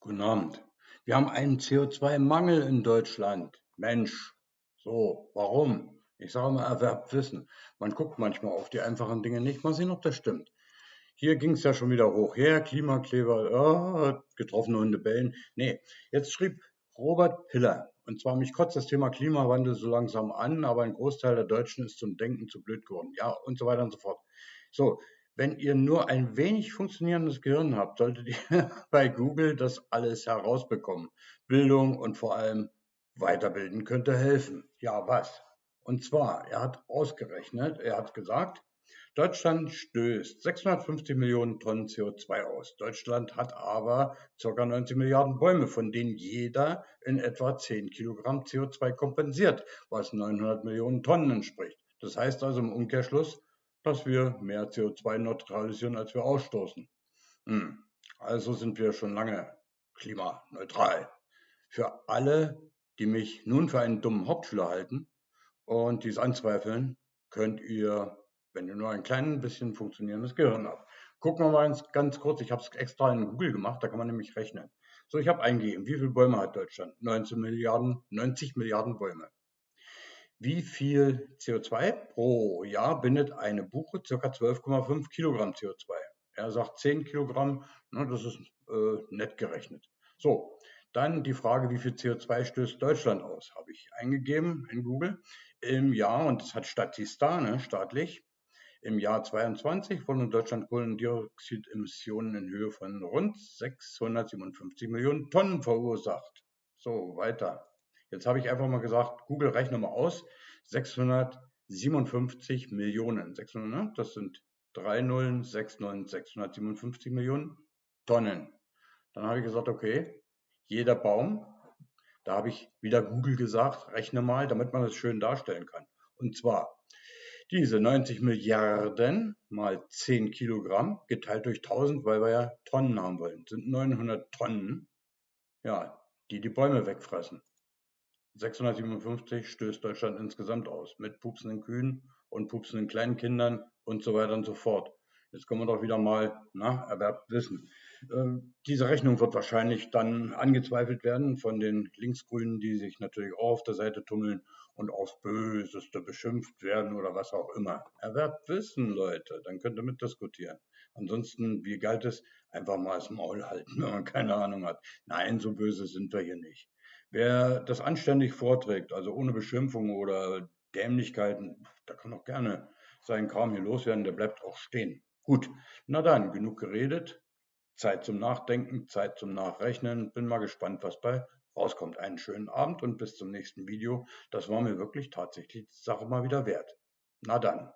Guten Abend. Wir haben einen CO2-Mangel in Deutschland. Mensch, so, warum? Ich sage mal, erwerbt Wissen. Man guckt manchmal auf die einfachen Dinge nicht, mal sehen, ob das stimmt. Hier ging es ja schon wieder hoch her, Klimakleber, oh, getroffene Hunde bellen. Nee, jetzt schrieb Robert Piller, und zwar mich kotzt das Thema Klimawandel so langsam an, aber ein Großteil der Deutschen ist zum Denken zu blöd geworden. Ja, und so weiter und so fort. So, wenn ihr nur ein wenig funktionierendes Gehirn habt, solltet ihr bei Google das alles herausbekommen. Bildung und vor allem Weiterbilden könnte helfen. Ja, was? Und zwar, er hat ausgerechnet, er hat gesagt, Deutschland stößt 650 Millionen Tonnen CO2 aus. Deutschland hat aber ca. 90 Milliarden Bäume, von denen jeder in etwa 10 Kilogramm CO2 kompensiert, was 900 Millionen Tonnen entspricht. Das heißt also im Umkehrschluss, dass wir mehr CO2 neutralisieren, als wir ausstoßen. Hm. Also sind wir schon lange klimaneutral. Für alle, die mich nun für einen dummen Hauptschüler halten und dies anzweifeln, könnt ihr, wenn ihr nur ein klein bisschen funktionierendes Gehirn habt. Gucken wir mal ganz kurz, ich habe es extra in Google gemacht, da kann man nämlich rechnen. So, ich habe eingegeben, wie viele Bäume hat Deutschland? 19 Milliarden, 90 Milliarden Bäume. Wie viel CO2 pro Jahr bindet eine Buche? Circa 12,5 Kilogramm CO2. Er sagt 10 Kilogramm, ne, das ist äh, nett gerechnet. So, dann die Frage, wie viel CO2 stößt Deutschland aus? Habe ich eingegeben in Google im Jahr, und das hat Statista, ne, staatlich, im Jahr 22 wurden in Deutschland Kohlendioxidemissionen in Höhe von rund 657 Millionen Tonnen verursacht. So, weiter. Jetzt habe ich einfach mal gesagt, Google rechne mal aus, 657 Millionen. 600, ne? Das sind 3 Nullen, 6 Nullen, 657 Millionen Tonnen. Dann habe ich gesagt, okay, jeder Baum, da habe ich wieder Google gesagt, rechne mal, damit man das schön darstellen kann. Und zwar diese 90 Milliarden mal 10 Kilogramm geteilt durch 1000, weil wir ja Tonnen haben wollen, sind 900 Tonnen, ja, die die Bäume wegfressen. 657 stößt Deutschland insgesamt aus, mit pupsenden Kühen und pupsenden kleinen Kindern und so weiter und so fort. Jetzt kommen wir doch wieder mal, na, erwerbt Wissen. Ähm, diese Rechnung wird wahrscheinlich dann angezweifelt werden von den Linksgrünen, die sich natürlich auch auf der Seite tummeln und aufs Böseste beschimpft werden oder was auch immer. Erwerbt Wissen, Leute, dann könnt ihr mitdiskutieren. Ansonsten, wie galt es, einfach mal das Maul halten, wenn man keine Ahnung hat. Nein, so böse sind wir hier nicht. Wer das anständig vorträgt, also ohne Beschimpfung oder Dämlichkeiten, da kann auch gerne seinen Kram hier loswerden, der bleibt auch stehen. Gut, na dann, genug geredet. Zeit zum Nachdenken, Zeit zum Nachrechnen. Bin mal gespannt, was bei rauskommt. Einen schönen Abend und bis zum nächsten Video. Das war mir wirklich tatsächlich die Sache mal wieder wert. Na dann.